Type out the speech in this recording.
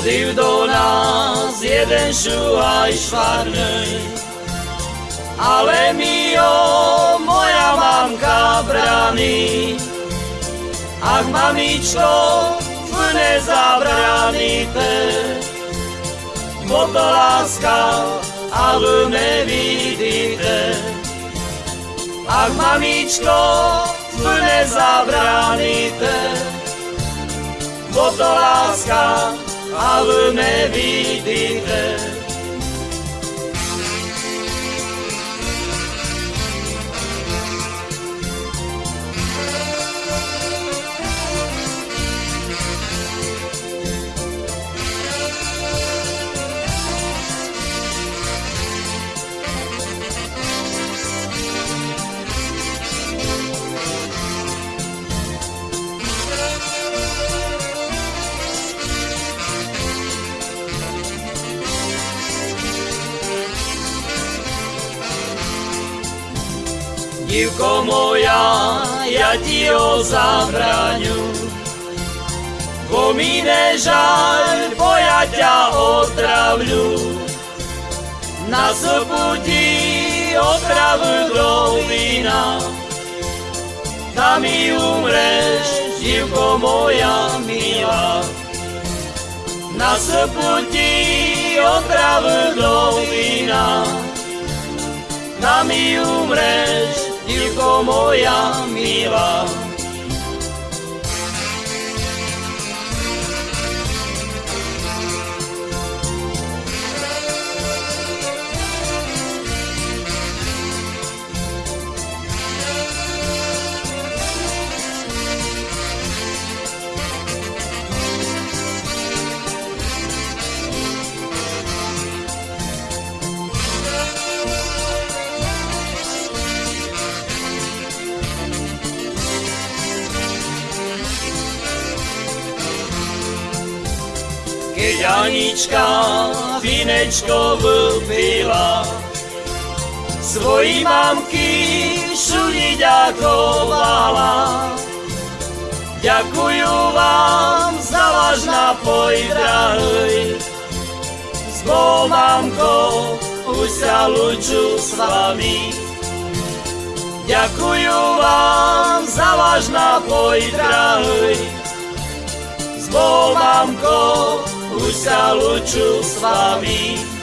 Chodil do nás jeden šuhaj švarnej, ale mi ho moja mamka brání. Ach, mamičko, v nezabraníte, bo to láska, a vy nevidíte. Ach, mamičko, v nezabraníte, bo to láska, alle ne vidite Dívko moja, ja ti ho zabraňu. Bo mi nežaľ, bo ja ťa otravľu. Na soputi otravu do vína. Tam mi umreš, dívko moja milá. Na soputi otravu do vína. Tam mi umreš, dívko moja milá. Keď Anička vinečko vypila, svojí mamky šuli ďakovala. Ďakujú vám za váš napoj, drahý. S Bohom, mamko, už sa luču s vami. Ďakujú vám za váš napoj, drahý. S Bohom, mamko, už sa luču s vami.